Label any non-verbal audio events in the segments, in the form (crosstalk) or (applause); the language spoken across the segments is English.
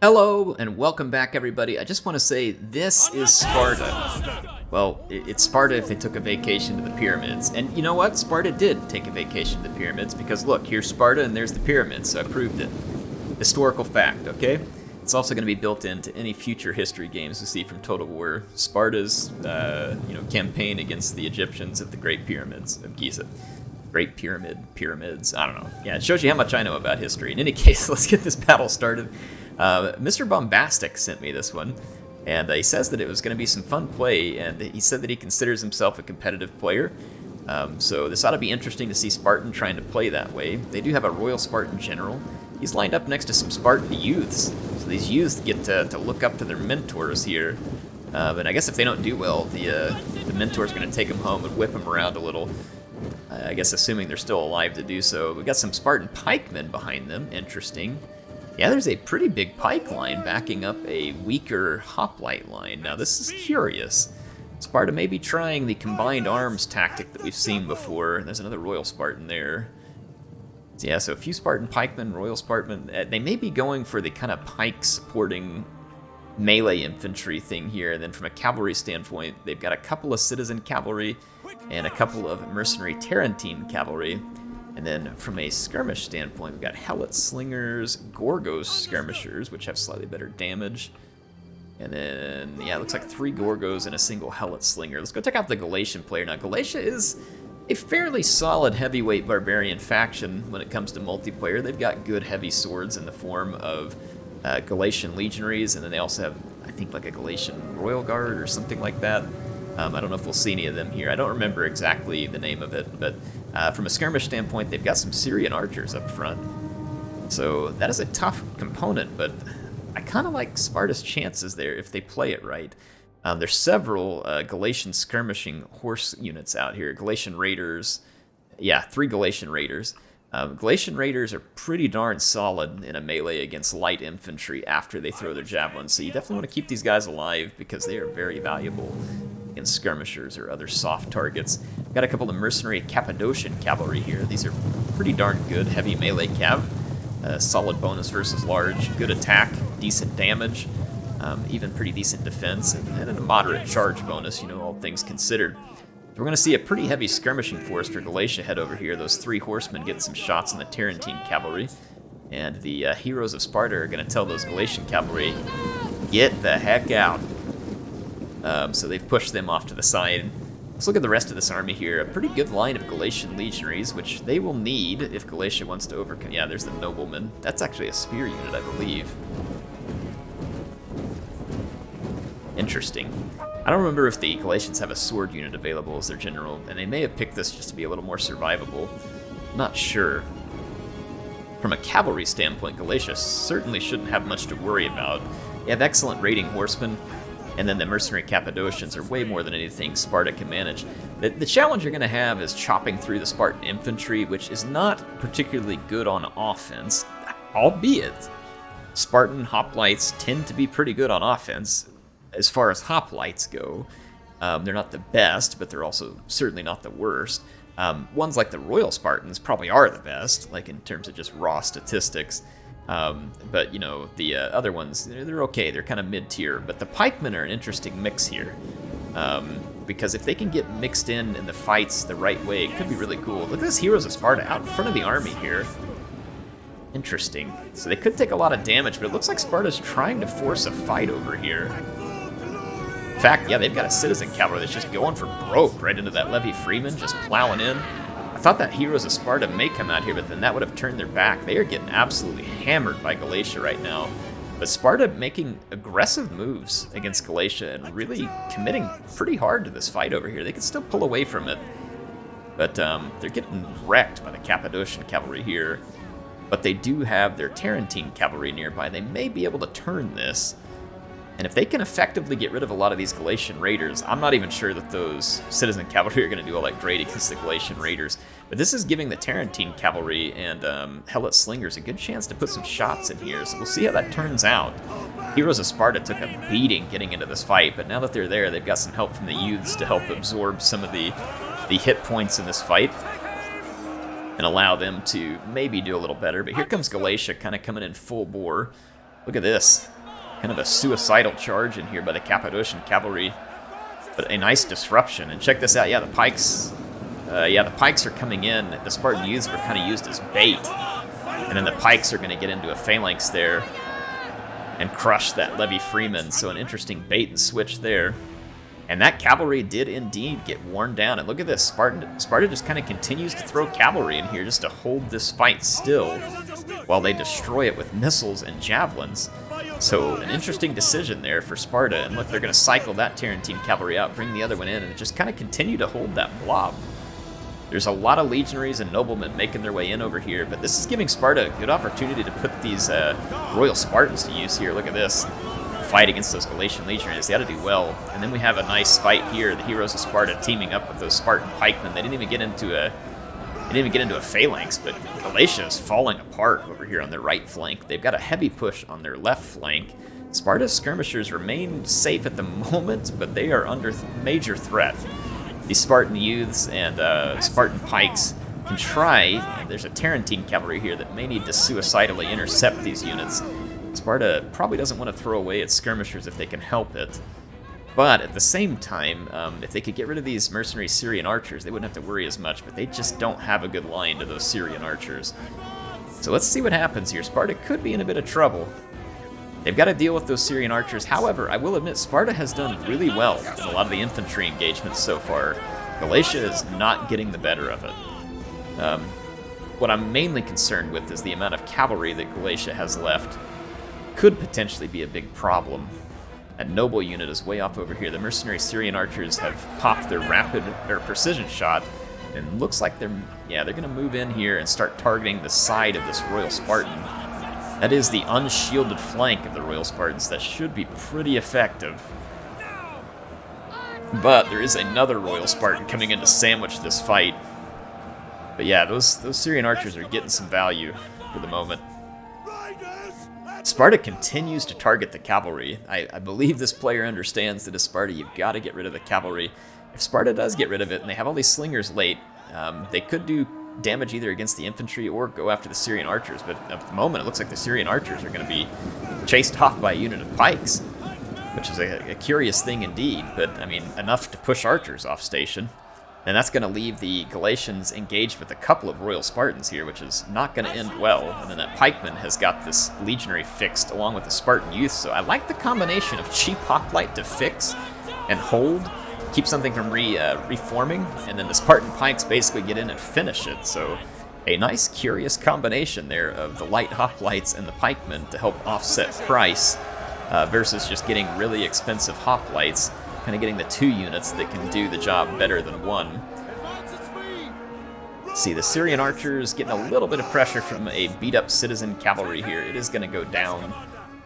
Hello and welcome back everybody. I just want to say this is Sparta. Well, it's Sparta if they took a vacation to the pyramids. And you know what? Sparta did take a vacation to the pyramids because look, here's Sparta and there's the pyramids, so I proved it. Historical fact, okay? It's also going to be built into any future history games we see from Total War. Sparta's, uh, you know, campaign against the Egyptians at the Great Pyramids of Giza. Great Pyramid, pyramids, I don't know. Yeah, it shows you how much I know about history. In any (laughs) case, let's get this battle started. Uh, Mr. Bombastic sent me this one, and he says that it was going to be some fun play, and he said that he considers himself a competitive player. Um, so this ought to be interesting to see Spartan trying to play that way. They do have a Royal Spartan General. He's lined up next to some Spartan youths, so these youths get to, to look up to their mentors here. Uh, but I guess if they don't do well, the uh, the mentor's going to take them home and whip them around a little. I guess assuming they're still alive to do so. We've got some Spartan pikemen behind them. Interesting. Yeah, there's a pretty big pike line backing up a weaker hoplite line. Now this is curious. Sparta may be trying the combined arms tactic that we've seen before. There's another Royal Spartan there. Yeah, so a few Spartan pikemen, Royal Spartan. Uh, they may be going for the kind of pike supporting melee infantry thing here. And then from a cavalry standpoint, they've got a couple of citizen cavalry and a couple of mercenary Tarentine cavalry. And then from a skirmish standpoint, we've got Helot Slingers, Gorgos Skirmishers, which have slightly better damage. And then, yeah, it looks like three Gorgos and a single Helot Slinger. Let's go check out the Galatian player. Now, Galatia is a fairly solid heavyweight barbarian faction when it comes to multiplayer. They've got good heavy swords in the form of uh, Galatian legionaries, and then they also have, I think, like a Galatian Royal Guard or something like that. Um, I don't know if we'll see any of them here. I don't remember exactly the name of it, but uh, from a skirmish standpoint, they've got some Syrian archers up front. So that is a tough component, but I kind of like Sparta's chances there if they play it right. Um, there's several uh, Galatian skirmishing horse units out here. Galatian Raiders, yeah, three Galatian Raiders. Um, Galatian Raiders are pretty darn solid in a melee against light infantry after they throw their javelins, so you definitely want to keep these guys alive because they are very valuable against skirmishers or other soft targets. Got a couple of mercenary Cappadocian cavalry here. These are pretty darn good heavy melee cav. Uh, solid bonus versus large, good attack, decent damage, um, even pretty decent defense, and, and a moderate charge bonus, you know, all things considered. We're going to see a pretty heavy skirmishing force for Galatia head over here. Those three horsemen getting some shots on the Tarentine cavalry. And the uh, heroes of Sparta are going to tell those Galatian cavalry, get the heck out. Um, so they've pushed them off to the side. Let's look at the rest of this army here. A pretty good line of Galatian legionaries, which they will need if Galatia wants to overcome. Yeah, there's the nobleman. That's actually a spear unit, I believe. Interesting. I don't remember if the Galatians have a sword unit available as their general, and they may have picked this just to be a little more survivable. Not sure. From a cavalry standpoint, Galatia certainly shouldn't have much to worry about. They have excellent raiding horsemen, and then the mercenary Cappadocians are way more than anything Sparta can manage. The, the challenge you're going to have is chopping through the Spartan infantry, which is not particularly good on offense, albeit Spartan hoplites tend to be pretty good on offense as far as hoplites go. Um, they're not the best, but they're also certainly not the worst. Um, ones like the Royal Spartans probably are the best, like in terms of just raw statistics. Um, but you know the uh, other ones, they're, they're okay. They're kind of mid-tier. But the pikemen are an interesting mix here, um, because if they can get mixed in in the fights the right way, it could be really cool. Look at this Heroes of Sparta out in front of the army here. Interesting. So they could take a lot of damage, but it looks like Sparta's trying to force a fight over here. In fact, yeah, they've got a citizen cavalry that's just going for broke right into that Levy Freeman, just plowing in. I thought that Heroes of Sparta may come out here, but then that would have turned their back. They are getting absolutely hammered by Galatia right now. But Sparta making aggressive moves against Galatia and really committing pretty hard to this fight over here. They can still pull away from it, but um, they're getting wrecked by the Cappadocian cavalry here. But they do have their Tarentine cavalry nearby. They may be able to turn this. And if they can effectively get rid of a lot of these Galatian raiders, I'm not even sure that those citizen cavalry are going to do all that great against the Galatian raiders. But this is giving the Tarentine cavalry and um, Helot slingers a good chance to put some shots in here, so we'll see how that turns out. Heroes of Sparta took a beating getting into this fight, but now that they're there, they've got some help from the youths to help absorb some of the, the hit points in this fight and allow them to maybe do a little better. But here comes Galatia kind of coming in full bore Look at this. Kind of a suicidal charge in here by the Cappadocian cavalry. But a nice disruption. And check this out. Yeah, the pikes... Uh, yeah, the pikes are coming in. The Spartan youths were kind of used as bait. And then the pikes are going to get into a phalanx there and crush that Levy Freeman. So an interesting bait and switch there. And that cavalry did indeed get worn down. And look at this, Spartan, Sparta just kind of continues to throw cavalry in here just to hold this fight still while they destroy it with missiles and javelins. So an interesting decision there for Sparta. And look, they're going to cycle that Tarentine cavalry out, bring the other one in, and just kind of continue to hold that blob. There's a lot of legionaries and noblemen making their way in over here, but this is giving Sparta a good opportunity to put these uh, Royal Spartans to use here. Look at this fight against those Galatian legionaries. They got to do well. And then we have a nice fight here. The heroes of Sparta teaming up with those Spartan pikemen. They didn't even get into a they didn't even get into a phalanx, but Galatia is falling apart over here on their right flank. They've got a heavy push on their left flank. Sparta's skirmishers remain safe at the (laughs) moment, but they are under th major threat. These Spartan youths and uh, Spartan pikes can try. There's a Tarentine cavalry here that may need to suicidally intercept these units. Sparta probably doesn't want to throw away its skirmishers if they can help it. But at the same time, um, if they could get rid of these mercenary Syrian archers, they wouldn't have to worry as much, but they just don't have a good line to those Syrian archers. So let's see what happens here. Sparta could be in a bit of trouble. They've got to deal with those Syrian archers. However, I will admit, Sparta has done really well in a lot of the infantry engagements so far. Galatia is not getting the better of it. Um, what I'm mainly concerned with is the amount of cavalry that Galatia has left could potentially be a big problem. That noble unit is way off over here. The mercenary Syrian archers have popped their rapid or precision shot, and looks like they're yeah they're gonna move in here and start targeting the side of this Royal Spartan. That is the unshielded flank of the Royal Spartans. That should be pretty effective. But there is another Royal Spartan coming in to sandwich this fight. But yeah, those those Syrian archers are getting some value for the moment. Sparta continues to target the cavalry. I, I, believe this player understands that as Sparta, you've got to get rid of the cavalry. If Sparta does get rid of it, and they have all these slingers late, um, they could do damage either against the infantry or go after the Syrian archers, but at the moment it looks like the Syrian archers are going to be chased off by a unit of pikes, which is a, a curious thing indeed, but I mean, enough to push archers off station. And that's going to leave the Galatians engaged with a couple of Royal Spartans here, which is not going to end well. And then that pikeman has got this legionary fixed along with the Spartan youth, so I like the combination of cheap hoplite to fix and hold, keep something from re, uh, reforming, and then the Spartan pikes basically get in and finish it. So a nice, curious combination there of the light hoplites and the pikemen to help offset price uh, versus just getting really expensive hoplites kind of getting the two units that can do the job better than one. See, the Syrian archers getting a little bit of pressure from a beat-up citizen cavalry here. It is going to go down.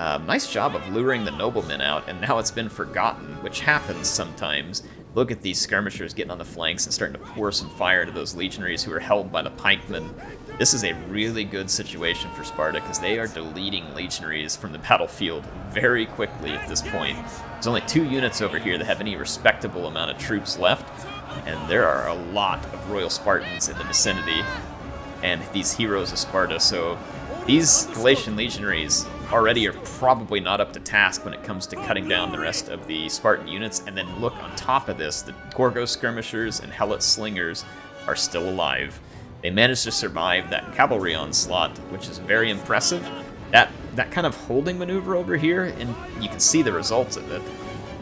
Um, nice job of luring the noblemen out, and now it's been forgotten, which happens sometimes. Look at these skirmishers getting on the flanks and starting to pour some fire to those legionaries who are held by the pikemen. This is a really good situation for Sparta because they are deleting legionaries from the battlefield very quickly at this point. There's only two units over here that have any respectable amount of troops left, and there are a lot of Royal Spartans in the vicinity, and these heroes of Sparta, so these Galatian legionaries already are probably not up to task when it comes to cutting down the rest of the Spartan units, and then look on top of this, the Gorgo skirmishers and Helot slingers are still alive. They managed to survive that cavalry onslaught, which is very impressive. That that kind of holding maneuver over here, and you can see the results of it,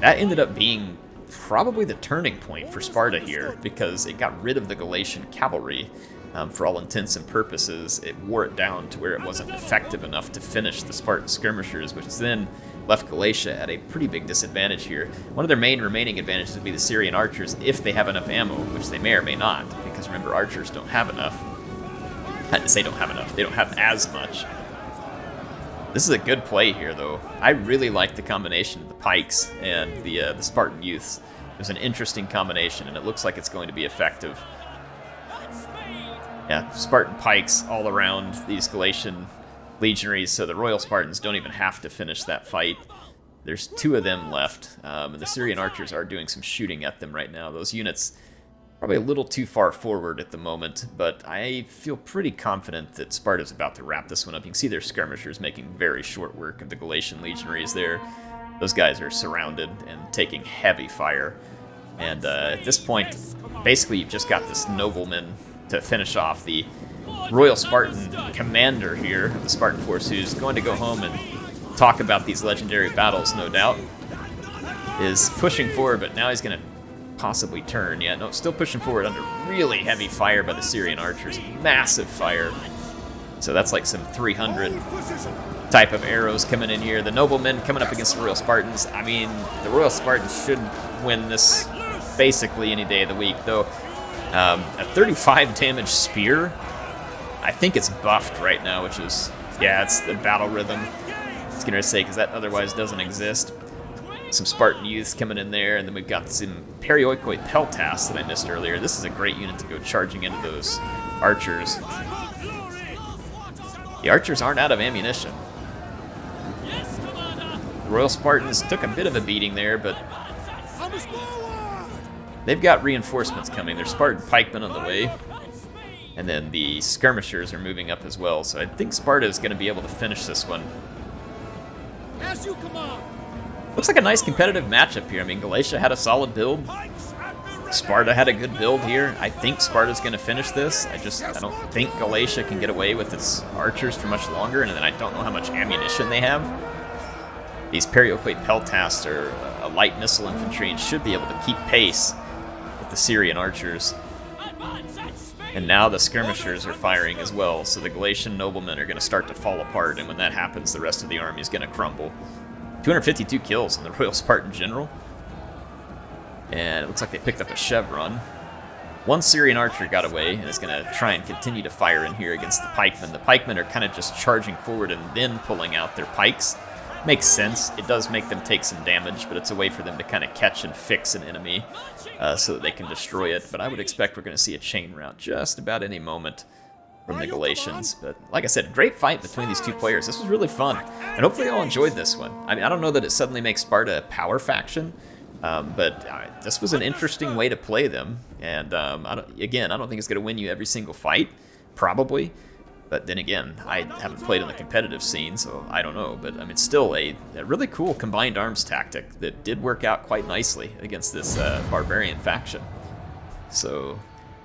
that ended up being probably the turning point for Sparta here, because it got rid of the Galatian cavalry. Um, for all intents and purposes, it wore it down to where it wasn't effective enough to finish the Spartan skirmishers, which then left Galatia at a pretty big disadvantage here. One of their main remaining advantages would be the Syrian archers if they have enough ammo, which they may or may not, because remember, archers don't have enough. I to say don't have enough. They don't have as much. This is a good play here, though. I really like the combination of the pikes and the, uh, the Spartan youths. It was an interesting combination, and it looks like it's going to be effective. Yeah, Spartan pikes all around these Galatian legionaries, so the Royal Spartans don't even have to finish that fight. There's two of them left, um, and the Syrian archers are doing some shooting at them right now. Those units probably a little too far forward at the moment, but I feel pretty confident that Sparta's about to wrap this one up. You can see their skirmishers making very short work of the Galatian legionaries there. Those guys are surrounded and taking heavy fire. And uh, at this point, basically you've just got this nobleman to finish off the Royal Spartan commander here, the Spartan force, who's going to go home and talk about these legendary battles, no doubt, is pushing forward, but now he's going to possibly turn. Yeah, no, still pushing forward under really heavy fire by the Syrian archers. Massive fire. So that's like some 300 type of arrows coming in here. The noblemen coming up against the Royal Spartans. I mean, the Royal Spartans should win this basically any day of the week, though. Um, a 35 damage spear, I think it's buffed right now, which is, yeah, it's the battle rhythm. I was going to say, because that otherwise doesn't exist some Spartan youths coming in there, and then we've got some Perioikoi Peltas that I missed earlier. This is a great unit to go charging into those archers. The archers aren't out of ammunition. The Royal Spartans took a bit of a beating there, but they've got reinforcements coming. There's Spartan pikemen on the way. And then the skirmishers are moving up as well, so I think Sparta is going to be able to finish this one. As you command. Looks like a nice competitive matchup here. I mean, Galatia had a solid build. Sparta had a good build here. I think Sparta's going to finish this. I just I don't think Galatia can get away with its archers for much longer, and then I don't know how much ammunition they have. These Perioikoi Peltasts are a light missile infantry and should be able to keep pace the Syrian archers. And now the skirmishers are firing as well, so the Galatian noblemen are going to start to fall apart, and when that happens, the rest of the army is going to crumble. 252 kills in the (laughs) Royal Spartan General. And it looks like they picked up a chevron. One Syrian archer got away and is going to try and continue to fire in here against the pikemen. The pikemen are kind of just charging forward and then pulling out their pikes. Makes sense. It does make them take some damage, but it's a way for them to kind of catch and fix an enemy uh, so that they can destroy it. But I would expect we're going to see a chain rout just about any moment from the Galatians. But like I said, great fight between these two players. This was really fun, and hopefully y'all enjoyed this one. I mean, I don't know that it suddenly makes Sparta a power faction, um, but uh, this was an interesting way to play them. And um, I again, I don't think it's going to win you every single fight, probably. But then again, I haven't played on the competitive scene, so I don't know. But I mean, still a, a really cool combined arms tactic that did work out quite nicely against this uh, barbarian faction. So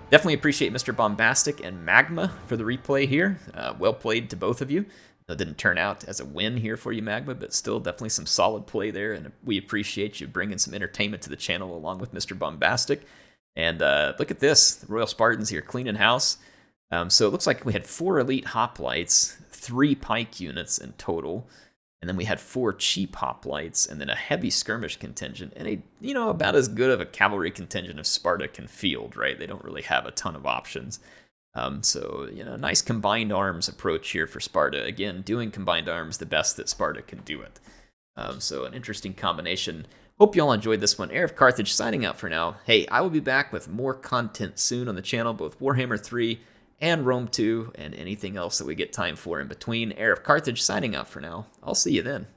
Definitely appreciate Mr. Bombastic and Magma for the replay here. Uh, well played to both of you. That didn't turn out as a win here for you, Magma, but still definitely some solid play there, and we appreciate you bringing some entertainment to the channel along with Mr. Bombastic. And uh, look at this, the Royal Spartans here cleaning house. Um, so it looks like we had four elite hoplites, three pike units in total, and then we had four cheap hoplites, and then a heavy skirmish contingent, and a you know about as good of a cavalry contingent as Sparta can field. Right? They don't really have a ton of options. Um, so you know, nice combined arms approach here for Sparta. Again, doing combined arms the best that Sparta can do it. Um, so an interesting combination. Hope you all enjoyed this one. Heir of Carthage signing out for now. Hey, I will be back with more content soon on the channel, both Warhammer 3 and Rome 2, and anything else that we get time for in between. Heir of Carthage signing out for now. I'll see you then.